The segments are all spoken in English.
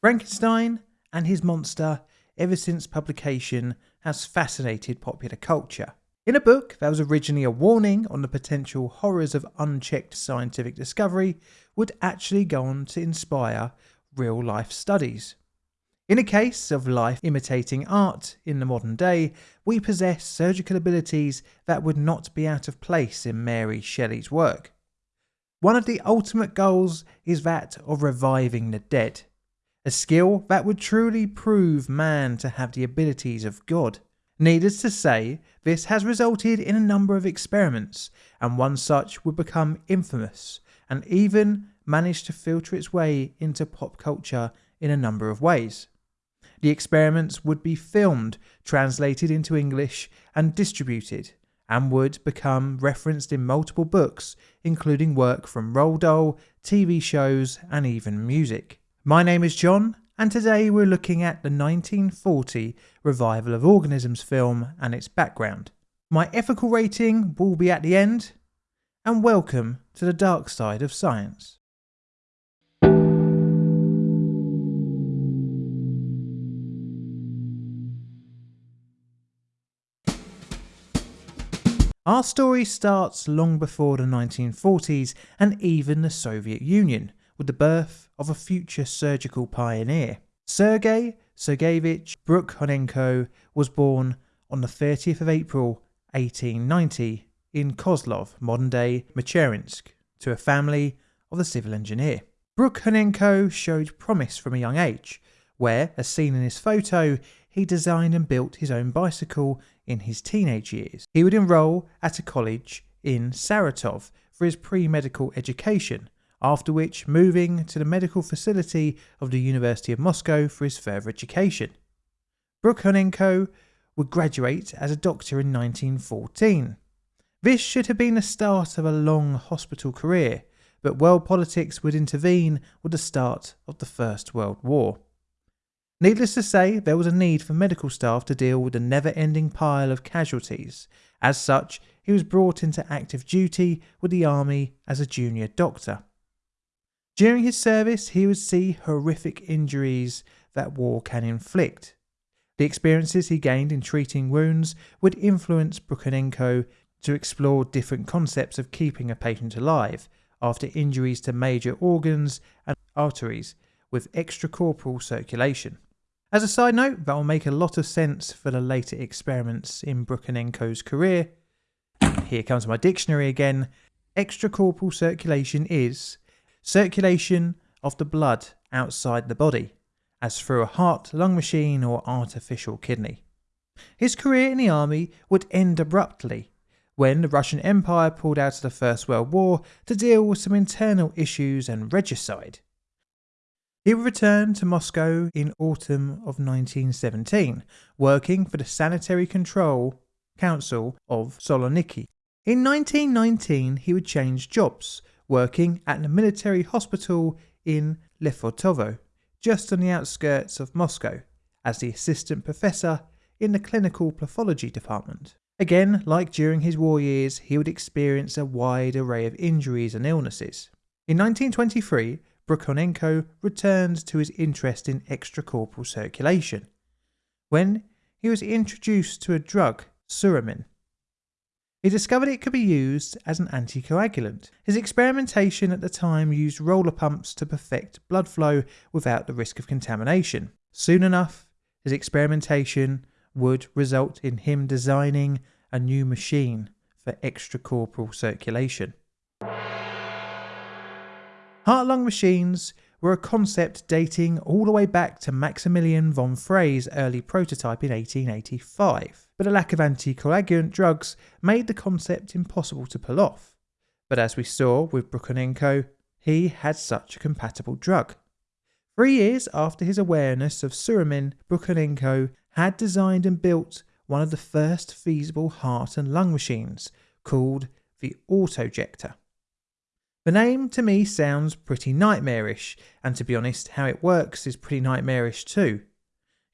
Frankenstein and his monster, ever since publication, has fascinated popular culture. In a book that was originally a warning on the potential horrors of unchecked scientific discovery, would actually go on to inspire real life studies. In a case of life imitating art in the modern day, we possess surgical abilities that would not be out of place in Mary Shelley's work. One of the ultimate goals is that of reviving the dead, a skill that would truly prove man to have the abilities of God. Needless to say, this has resulted in a number of experiments, and one such would become infamous and even manage to filter its way into pop culture in a number of ways. The experiments would be filmed, translated into English, and distributed, and would become referenced in multiple books, including work from Roald Dahl, TV shows, and even music. My name is John, and today we're looking at the 1940 revival of organisms film and its background. My ethical rating will be at the end, and welcome to the dark side of science. Our story starts long before the 1940s and even the Soviet Union, with the birth of a future surgical pioneer. Sergei Sergeyevich Brukhonenko was born on the 30th of April 1890 in Kozlov, modern-day Michurinsk, to a family of a civil engineer. Brukhonenko showed promise from a young age, where, as seen in his photo, he designed and built his own bicycle in his teenage years. He would enroll at a college in Saratov for his pre-medical education, after which moving to the medical facility of the University of Moscow for his further education. Brukhonenko would graduate as a doctor in 1914. This should have been the start of a long hospital career, but world politics would intervene with the start of the First World War. Needless to say, there was a need for medical staff to deal with the never ending pile of casualties. As such, he was brought into active duty with the army as a junior doctor. During his service, he would see horrific injuries that war can inflict. The experiences he gained in treating wounds would influence Brukhonenko to explore different concepts of keeping a patient alive after injuries to major organs and arteries with extracorporeal circulation. As a side note, that will make a lot of sense for the later experiments in Brukhonenko's career. Here comes my dictionary again. Extracorporeal circulation is circulation of the blood outside the body, as through a heart lung machine or artificial kidney. His career in the army would end abruptly when the Russian Empire pulled out of the First World War to deal with some internal issues and regicide. He returned to Moscow in autumn of 1917, working for the Sanitary Control Council of Soloniki. In 1919, he would change jobs, working at the military hospital in Lefortovo, just on the outskirts of Moscow, as the assistant professor in the clinical pathology department. Again, like during his war years, he would experience a wide array of injuries and illnesses. In 1923, Brukhonenko returned to his interest in extracorporeal circulation when he was introduced to a drug, suramin. He discovered it could be used as an anticoagulant. His experimentation at the time used roller pumps to perfect blood flow without the risk of contamination. Soon enough, his experimentation would result in him designing a new machine for extracorporeal circulation. Heart-lung machines were a concept dating all the way back to Maximilian von Frey's early prototype in 1885, but a lack of anticoagulant drugs made the concept impossible to pull off. But as we saw with Brukhonenko, he had such a compatible drug. Three years after his awareness of suramin, Brukhonenko had designed and built one of the first feasible heart and lung machines, called the autojector. The name to me sounds pretty nightmarish, and to be honest, how it works is pretty nightmarish too.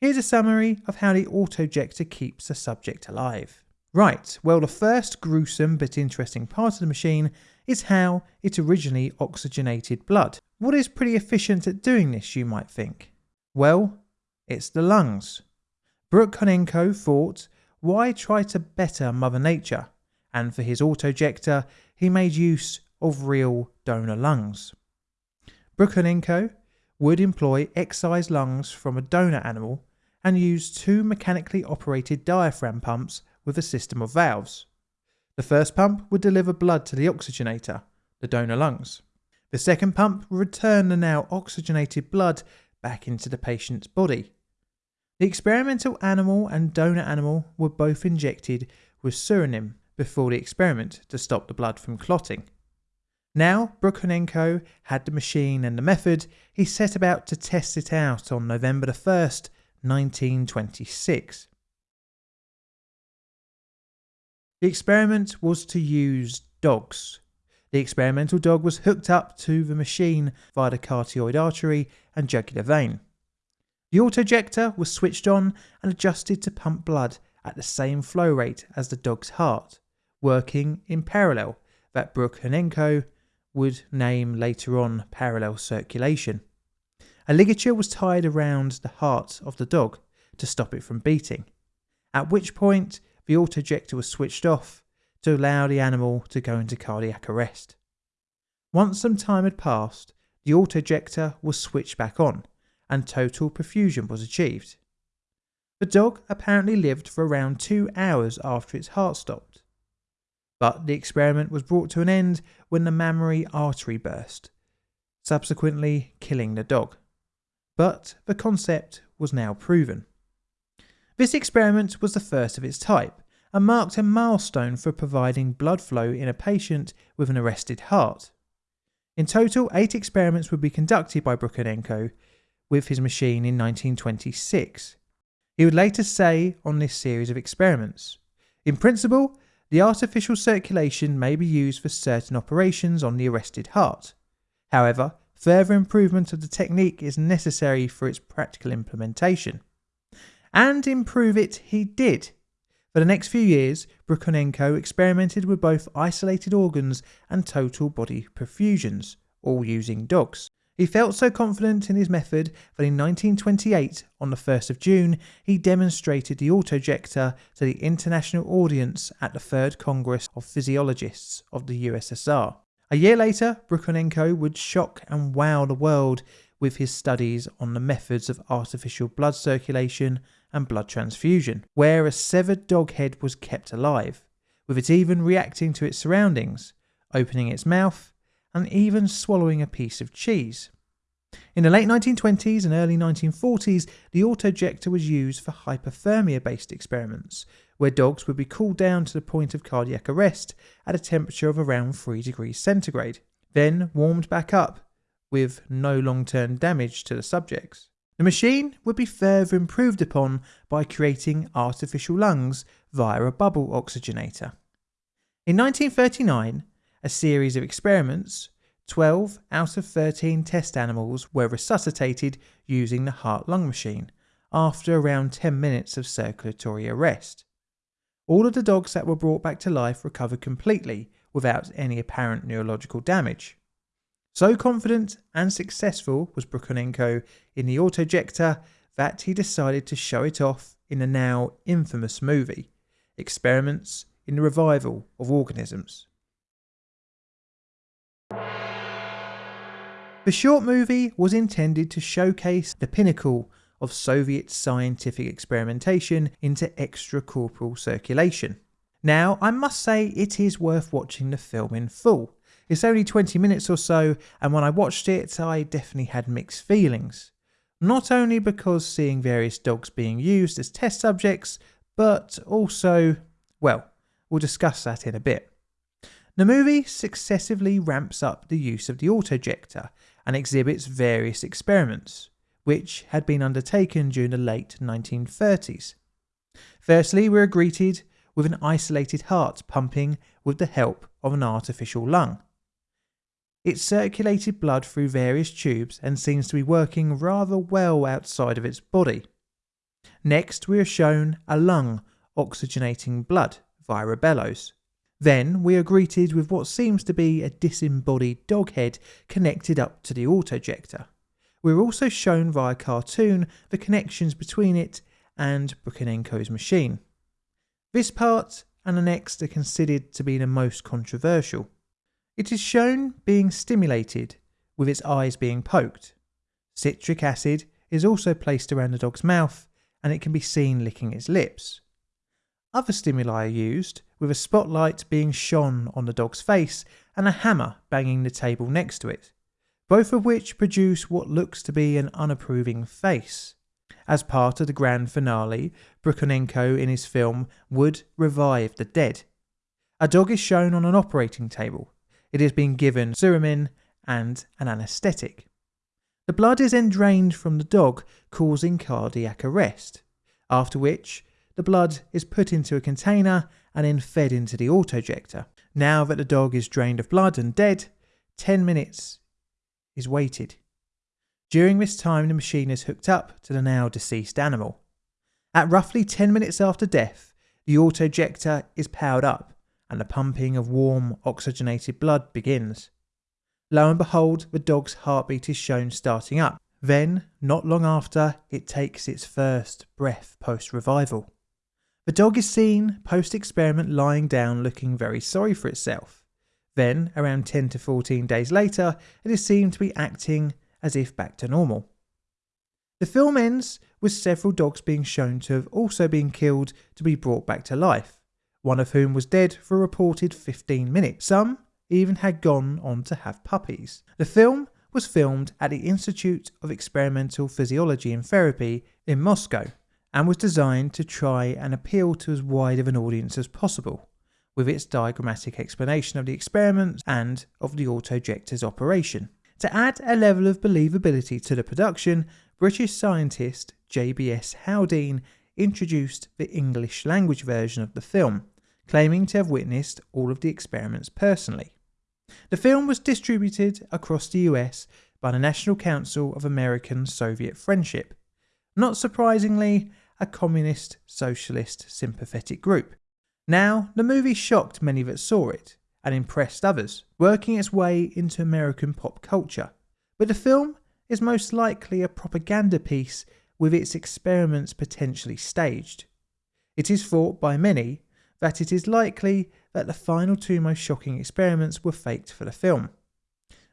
Here's a summary of how the autojector keeps a subject alive. Right, well the first gruesome but interesting part of the machine is how it originally oxygenated blood. What is pretty efficient at doing this you might think? Well, it's the lungs. Brukhonenko thought, why try to better Mother Nature? And for his autojector, he made use of real donor lungs. Brukhanenko would employ excised lungs from a donor animal and used two mechanically operated diaphragm pumps with a system of valves. The first pump would deliver blood to the oxygenator, the donor lungs. The second pump would return the now oxygenated blood back into the patient's body. The experimental animal and donor animal were both injected with suramin before the experiment to stop the blood from clotting. Now Brukhanenko had the machine and the method, he set about to test it out on November the 1st, 1926. The experiment was to use dogs. The experimental dog was hooked up to the machine via the carotid artery and jugular vein. The autojector was switched on and adjusted to pump blood at the same flow rate as the dog's heart, working in parallel that Brukhanenko would name later on parallel circulation. A ligature was tied around the heart of the dog to stop it from beating, at which point the autojector was switched off to allow the animal to go into cardiac arrest. Once some time had passed, the autojector was switched back on and total perfusion was achieved. The dog apparently lived for around two hours after its heart stopped. But the experiment was brought to an end when the mammary artery burst, subsequently killing the dog. But the concept was now proven. This experiment was the first of its type and marked a milestone for providing blood flow in a patient with an arrested heart. In total, eight experiments would be conducted by Brukhanenko with his machine in 1926. He would later say on this series of experiments In principle, the artificial circulation may be used for certain operations on the arrested heart. However, further improvement of the technique is necessary for its practical implementation. And improve it he did. For the next few years, Brukhanenko experimented with both isolated organs and total body perfusions, all using dogs. He felt so confident in his method that in 1928, on the 1st of June, he demonstrated the autojector to the international audience at the Third Congress of Physiologists of the USSR. A year later, Brukhanenko would shock and wow the world with his studies on the methods of artificial blood circulation and blood transfusion, where a severed dog head was kept alive, with it even reacting to its surroundings, opening its mouth and even swallowing a piece of cheese. In the late 1920s and early 1940s, the autojector was used for hypothermia based experiments, where dogs would be cooled down to the point of cardiac arrest at a temperature of around 3 degrees centigrade, then warmed back up with no long term damage to the subjects. The machine would be further improved upon by creating artificial lungs via a bubble oxygenator. In 1939, a series of experiments, 12 out of 13 test animals were resuscitated using the heart lung machine after around 10 minutes of circulatory arrest. All of the dogs that were brought back to life recovered completely without any apparent neurological damage. So confident and successful was Brukhanenko in the autojector that he decided to show it off in the now infamous movie, Experiments in the Revival of Organisms. The short movie was intended to showcase the pinnacle of Soviet scientific experimentation into extracorporeal circulation. Now, I must say it is worth watching the film in full. It's only 20 minutes or so, and when I watched it, I definitely had mixed feelings. Not only because seeing various dogs being used as test subjects, but also, well, we'll discuss that in a bit. The movie successively ramps up the use of the autojector and exhibits various experiments, which had been undertaken during the late 1930s. Firstly, we are greeted with an isolated heart pumping with the help of an artificial lung. It circulated blood through various tubes and seems to be working rather well outside of its body. Next, we are shown a lung oxygenating blood via a bellows. Then we are greeted with what seems to be a disembodied dog head connected up to the autojector, We're also shown via cartoon the connections between it and Brukhanenko's machine. This part and the next are considered to be the most controversial. It is shown being stimulated, with its eyes being poked. Citric acid is also placed around the dog's mouth and it can be seen licking its lips. Other stimuli are used, with a spotlight being shone on the dog's face and a hammer banging the table next to it, both of which produce what looks to be an unapproving face. As part of the grand finale, Brukhanenko in his film would revive the dead. A dog is shown on an operating table. It has been given Suramin and an anaesthetic. The blood is then drained from the dog, causing cardiac arrest, after which the blood is put into a container and then fed into the autojector. Now that the dog is drained of blood and dead, 10 minutes is waited. During this time, the machine is hooked up to the now deceased animal. At roughly 10 minutes after death, the autojector is powered up and the pumping of warm, oxygenated blood begins. Lo and behold, the dog's heartbeat is shown starting up. Then, not long after, it takes its first breath post revival. The dog is seen post experiment lying down looking very sorry for itself. Then, around 10 to 14 days later, it is seen to be acting as if back to normal. The film ends with several dogs being shown to have also been killed to be brought back to life, one of whom was dead for a reported 15 minutes. Some even had gone on to have puppies. The film was filmed at the Institute of Experimental Physiology and Therapy in Moscow and was designed to try and appeal to as wide of an audience as possible, with its diagrammatic explanation of the experiments and of the autojector's operation. To add a level of believability to the production, British scientist JBS Haldane introduced the English language version of the film, claiming to have witnessed all of the experiments personally. The film was distributed across the US by the National Council of American Soviet Friendship. Not surprisingly, a communist socialist sympathetic group. Now, the movie shocked many that saw it and impressed others, working its way into American pop culture. But the film is most likely a propaganda piece with its experiments potentially staged. It is thought by many that it is likely that the final two most shocking experiments were faked for the film.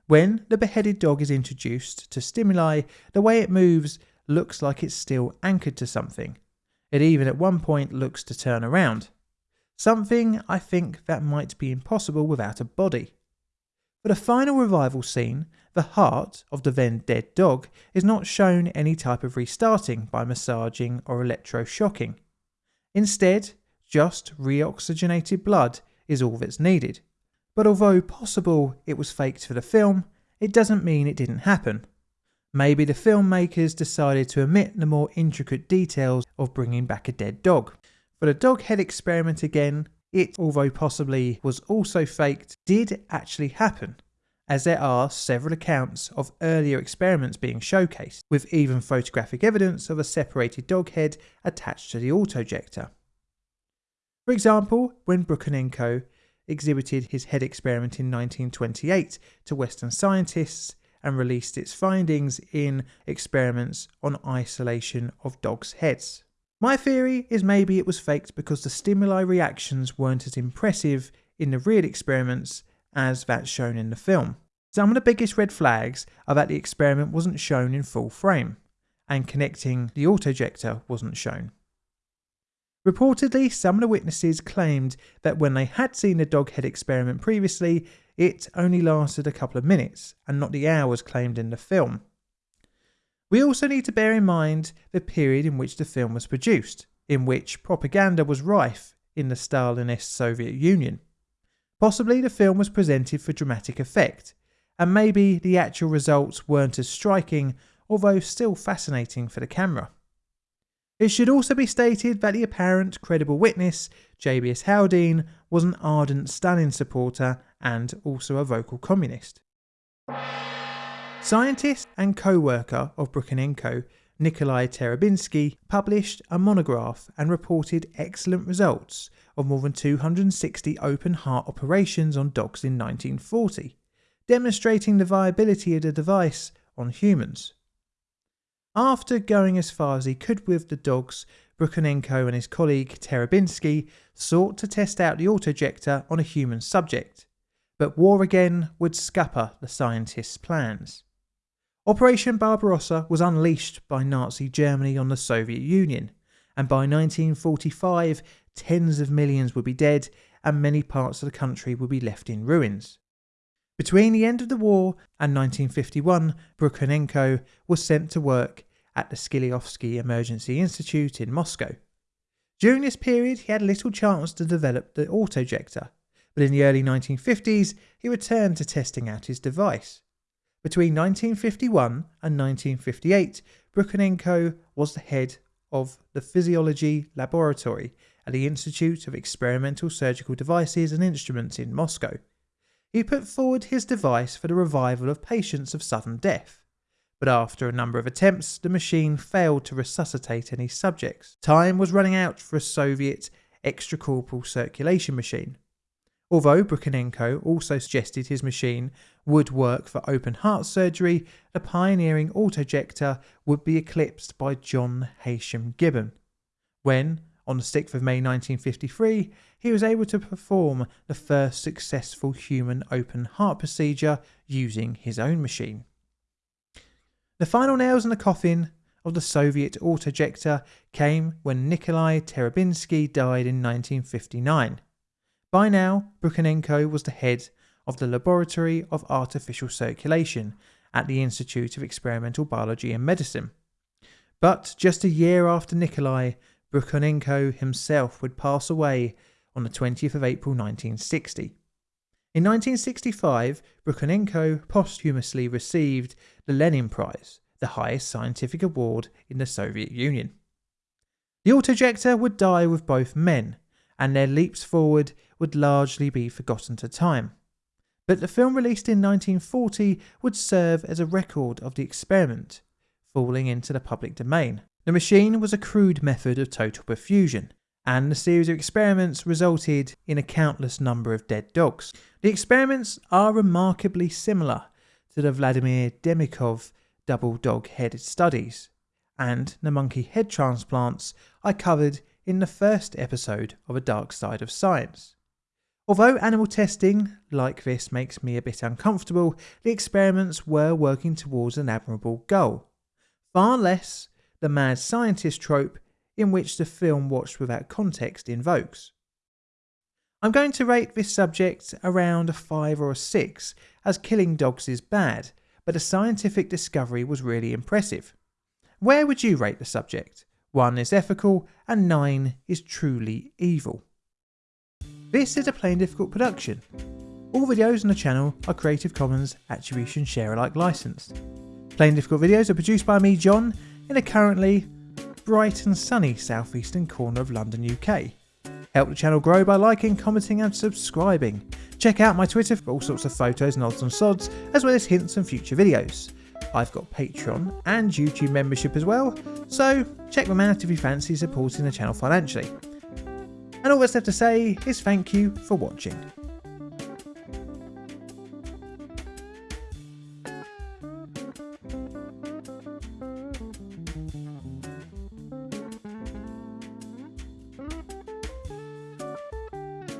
When the beheaded dog is introduced to stimuli, the way it moves looks like it's still anchored to something. It even at one point looks to turn around. Something I think that might be impossible without a body. For the final revival scene, the heart of the then dead dog is not shown any type of restarting by massaging or electroshocking. Instead, just reoxygenated blood is all that's needed. But although possible it was faked for the film, it doesn't mean it didn't happen. Maybe the filmmakers decided to omit the more intricate details of bringing back a dead dog. For the dog head experiment again, it, although possibly was also faked, did actually happen, as there are several accounts of earlier experiments being showcased, with even photographic evidence of a separated dog head attached to the autojector. For example, when Brukhanenko exhibited his head experiment in 1928 to Western scientists, and released its findings in experiments on isolation of dogs' heads. My theory is maybe it was faked because the stimuli reactions weren't as impressive in the real experiments as that shown in the film. Some of the biggest red flags are that the experiment wasn't shown in full frame, and connecting the autojector wasn't shown. Reportedly, some of the witnesses claimed that when they had seen the dog head experiment previously, it only lasted a couple of minutes and not the hours claimed in the film. We also need to bear in mind the period in which the film was produced, in which propaganda was rife in the Stalinist Soviet Union. Possibly the film was presented for dramatic effect, and maybe the actual results weren't as striking, although still fascinating for the camera. It should also be stated that the apparent credible witness, JBS Haldane, was an ardent Stalin supporter and also a vocal communist. Scientist and co-worker of Brukhanenko, Nikolai Terebinsky, published a monograph and reported excellent results of more than 260 open heart operations on dogs in 1940, demonstrating the viability of the device on humans. After going as far as he could with the dogs, Brukhonenko and his colleague Terebinsky sought to test out the autojector on a human subject, but war again would scupper the scientists' plans. Operation Barbarossa was unleashed by Nazi Germany on the Soviet Union, and by 1945, tens of millions would be dead and many parts of the country would be left in ruins. Between the end of the war and 1951, Brukhonenko was sent to work at the Sklifosovsky Emergency Institute in Moscow. During this period, he had little chance to develop the autojector, but in the early 1950s, he returned to testing out his device. Between 1951 and 1958, Brukhonenko was the head of the Physiology Laboratory at the Institute of Experimental Surgical Devices and Instruments in Moscow. He put forward his device for the revival of patients of sudden death, but after a number of attempts, the machine failed to resuscitate any subjects. Time was running out for a Soviet extracorporeal circulation machine. Although Brukhonenko also suggested his machine would work for open heart surgery, the pioneering autojector would be eclipsed by John Heysham Gibbon. When, on the 6th of May 1953, he was able to perform the first successful human open heart procedure using his own machine. The final nails in the coffin of the Soviet autojector came when Nikolai Terebinsky died in 1959. By now, Brukhonenko was the head of the Laboratory of Artificial Circulation at the Institute of Experimental Biology and Medicine. But just a year after Nikolai, Brukhonenko himself would pass away on the 20th of April 1960. In 1965, Brukhonenko posthumously received the Lenin Prize, the highest scientific award in the Soviet Union. The autojector would die with both men, and their leaps forward would largely be forgotten to time. But the film released in 1940 would serve as a record of the experiment, falling into the public domain. The machine was a crude method of total perfusion, and the series of experiments resulted in a countless number of dead dogs. The experiments are remarkably similar to the Vladimir Demikhov double dog head studies, and the monkey head transplants I covered in the first episode of A Dark Side of Science. Although animal testing like this makes me a bit uncomfortable, the experiments were working towards an admirable goal. Far less the mad scientist trope in which the film watched without context invokes. I'm going to rate this subject around a 5 or a 6, as killing dogs is bad, but the scientific discovery was really impressive. Where would you rate the subject? 1 is ethical, and 9 is truly evil. This is a Plain Difficult production. All videos on the channel are Creative Commons Attribution Share Alike licensed. Plain Difficult videos are produced by me, John, in a currently bright and sunny southeastern corner of London, UK. Help the channel grow by liking, commenting and subscribing. Check out my Twitter for all sorts of photos and odds and sods, as well as hints and future videos. I've got Patreon and YouTube membership as well, so check them out if you fancy supporting the channel financially. And all that's left to say is thank you for watching.